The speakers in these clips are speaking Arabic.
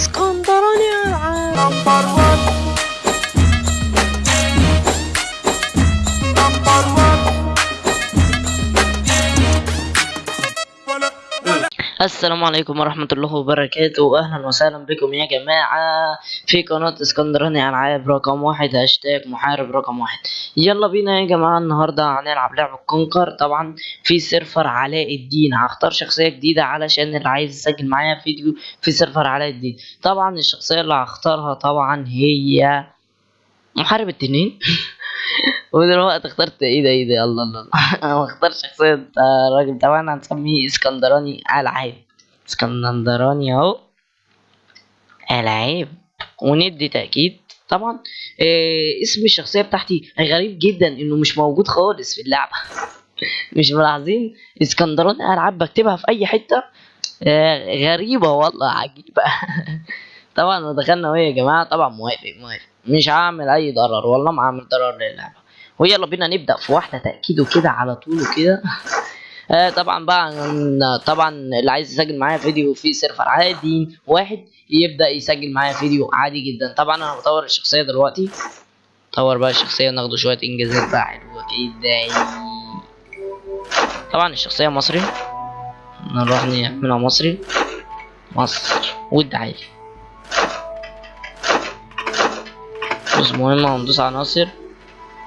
اسكندراني number 1 السلام عليكم ورحمة الله وبركاته. أهلا وسهلا بكم يا جماعة. في قناة اسكندراني ألعاب رقم واحد هاشتاج محارب رقم واحد. يلا بينا يا جماعة النهاردة هنلعب لعبة كونكر. طبعا في server علاء الدين. هختار شخصية جديدة علشان اللي عايز يسجل معايا فيديو في سيرفر علاء الدين. طبعا الشخصية اللي هختارها طبعا هي محارب التنين. ودلوقتي اخترت إيه ده إيه ده الله الله. أنا اختار شخصية آه، راجل. طبعا هنسميه اسكندراني العاب اسكندراني اهو العاب وندي تأكيد طبعا. آه اسم الشخصية بتاعتي غريب جدا إنه مش موجود خالص في اللعبة. مش ملاحظين؟ اسكندراني العاب بكتبها في أي حتة. آه غريبة والله عجيبة. طبعا دخلنا وهي يا جماعة طبعا موافق موافق. مش هعمل أي ضرر والله ما هعمل ضرر للعبة. ويلا بينا نبدأ في واحدة تأكيد وكده على طول وكده. آه طبعا بقى طبعا اللي عايز يسجل معايا فيديو في سيرفر عادي واحد يبدأ يسجل معايا فيديو عادي جدا. طبعا أنا بطور الشخصية دلوقتي. طور بقى الشخصية ناخده شوية انجازات بقى حلوة كده. طبعا الشخصية مصري. نروح نعملها مصري. مصر. والدعاية بس مهم هندوس على ناصر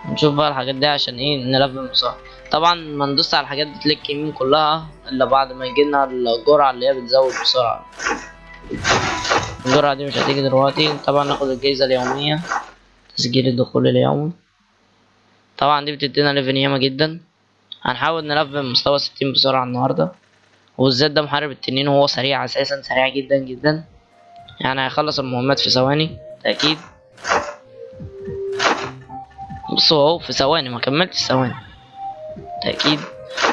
نشوف بقى الحاجات دي عشان إيه نلفل بسرعة طبعا ما ندوس على الحاجات دي تلك يمين كلها الا بعد ما يجيلنا الجرعة اللي هي بتزود بسرعة. الجرعة دي مش هتيجي دلوقتي. طبعا ناخد الجايزة اليومية تسجيل الدخول اليومي. طبعا دي بتدينا level ياما جدا. هنحاول نلفل مستوى ستين بسرعة النهاردة. والزد ده محارب التنين وهو سريع أساسا سريع جدا جدا. يعني هيخلص المهمات في ثواني تأكيد بصوا اهو في ثواني ما كملتش ثواني. تأكيد.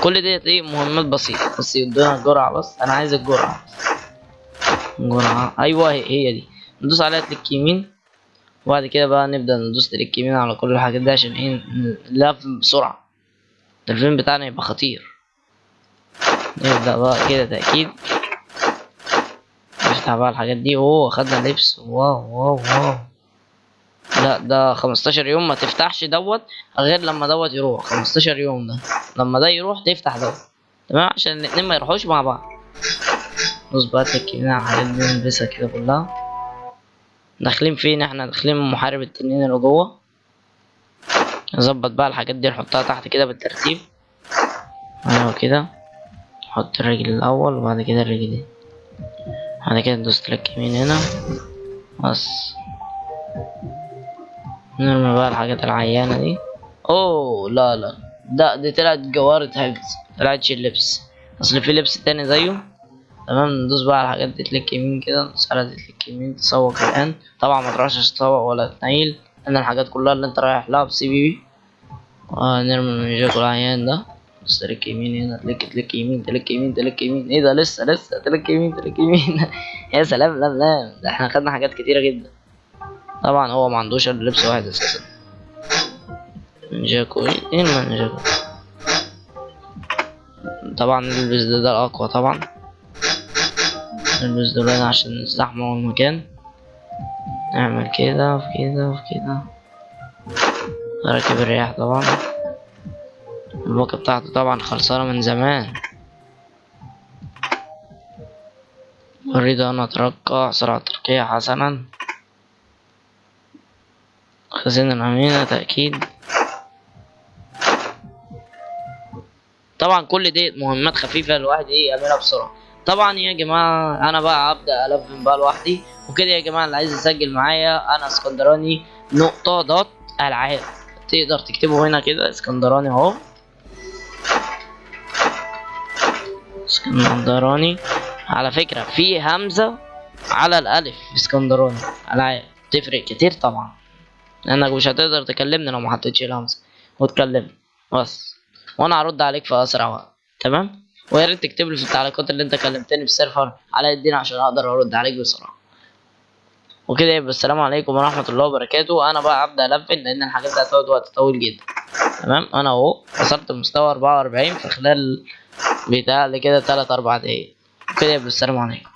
كل ديت إيه مهمات بسيطة. بس يدونا الجرعة بس. أنا عايز الجرعة. جرعة. أيوه هي, هي دي. ندوس عليها click يمين. وبعد كده بقى نبدأ ندوس click يمين على كل الحاجات دي عشان إيه؟ نلف بسرعة. الفيلم بتاعنا يبقى خطير. نبدأ بقى كده تأكيد. نفتح بقى الحاجات دي. أوه خدنا لبس. واو واو واو. لا ده 15 يوم ما تفتحش دوت غير لما دوت يروح. 15 يوم ده. لما ده يروح تفتح دوت. تمام؟ عشان الاتنين ما يروحوش مع بعض. بص بقى تكينا على نلبسها كده كلها. داخلين فين إحنا؟ داخلين محارب التنين اللي جوه. نظبط بقى الحاجات دي نحطها تحت كده بالترتيب. أيوه كده. نحط الرجل الأول وبعد كده الرجل دي. بعد كده ندوس كليك يمين هنا. بس. نرمي بقى الحاجات العيانة دي. أوه لا لا. ده دي طلعت جوارة حفظ طلعتش اللبس. أصل في لبس تاني زيه. تمام ندوس بقى على الحاجات دي تلك يمين كده ندوس على دي تلك يمين تسوق الآن. طبعا ما تروحش تسوق ولا تنيل. لأن الحاجات كلها اللي أنت رايح لها بسي بي بي آه نرمي الميجاك العيان ده. بس تلك يمين هنا تلك تلك يمين تلك يمين تلك يمين. إيه ده؟ لسه لسه تلك يمين تلك يمين. يا سلام لا لا. ده إحنا خدنا حاجات كتيرة جدا. طبعا هو ما عندوش إلا لبس واحد أساسا جاكو. إيه من جاكو؟ طبعا نلبس ده, ده الأقوى طبعا. نلبس دول عشان نستحمل المكان نعمل كده وفي كده وفي كده. راكب الرياح طبعا. الباقة بتاعته طبعا خلصانة من زمان. أريد أن أترقى سرعة ترقية حسنا. خزينة الأمينة تأكيد. طبعا كل دي مهمات خفيفة الواحد إيه يعملها بسرعة. طبعا يا جماعة أنا بقى هبدأ ألفن بقى لوحدي. وكده يا جماعة اللي عايز يسجل معايا أنا اسكندراني نقطة دوت ألعاب. تقدر تكتبه هنا كده اسكندراني أهو. اسكندراني. على فكرة في همزة على الألف في اسكندراني. ألعاب تفرق كتير طبعا. لأنك مش هتقدر تكلمني لو ما حطيتش الهمزة. وتكلمني. بس. وأنا هرد عليك في أسرع وقت. تمام؟ ويا ريت تكتب لي في التعليقات اللي أنت كلمتني في السيرفر على الدين عشان أقدر أرد عليك بسرعة. وكده يبقى السلام عليكم ورحمة الله وبركاته. أنا بقى هبدا الفن لأن الحاجات دي هتقعد وقت طويل جدا. تمام؟ أنا أهو وصلت مستوى 44 في خلال بتاع كده 3 4 دقايق. كده يبقى السلام عليكم.